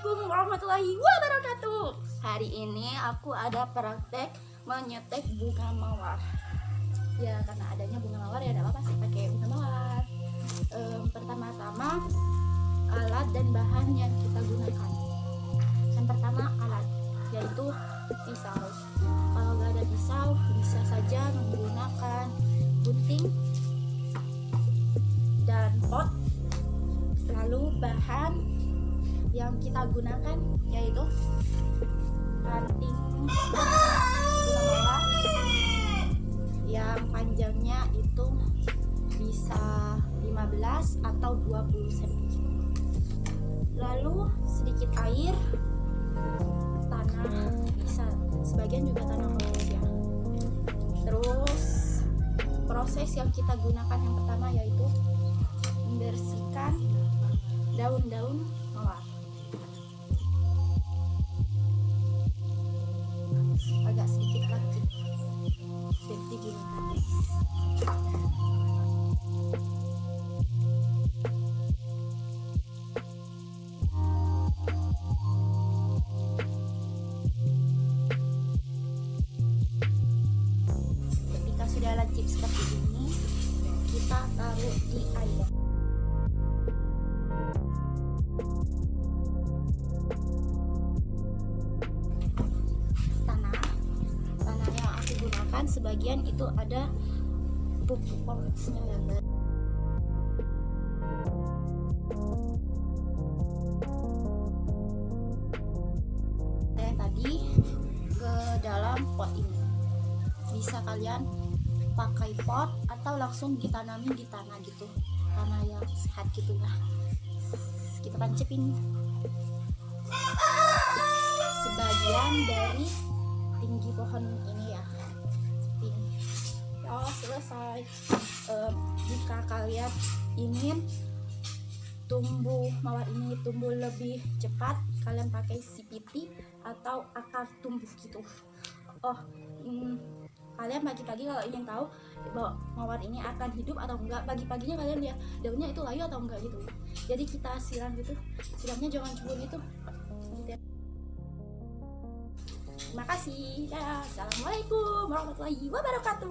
Assalamualaikum warahmatullahi wabarakatuh. Hari ini aku ada praktek menyetek bunga mawar. Ya karena adanya bunga mawar ya ada apa sih pakai bunga mawar. Ehm, Pertama-tama alat dan bahan yang kita gunakan. Yang pertama alat yaitu pisau. Kalau nggak ada pisau bisa saja menggunakan gunting dan pot lalu bahan yang kita gunakan yaitu ranting yang panjangnya itu bisa 15 atau 20 cm lalu sedikit air tanah bisa sebagian juga tanah halus ya. Terus proses yang kita gunakan yang pertama yaitu membersihkan daun-daun gunakan sebagian itu ada pupuk polosnya ya guys. saya tadi ke dalam pot ini. Bisa kalian pakai pot atau langsung ditanamin di tanah gitu. Tanah yang sehat gitu ya. Kita tancapin sebagian dari tinggi pohon ini ya ya selesai. Em, jika kalian ingin tumbuh mawar ini tumbuh lebih cepat kalian pakai CPT atau akar tumbuh gitu. Oh hmm, kalian pagi-pagi kalau ingin tahu bahwa mawar ini akan hidup atau enggak. Pagi-paginya kalian lihat daunnya itu layu atau enggak gitu. Jadi kita siram gitu. Siramnya jangan cebur gitu. Gitu ya. terima kasih. Ya assalamualaikum warahmatullahi wabarakatuh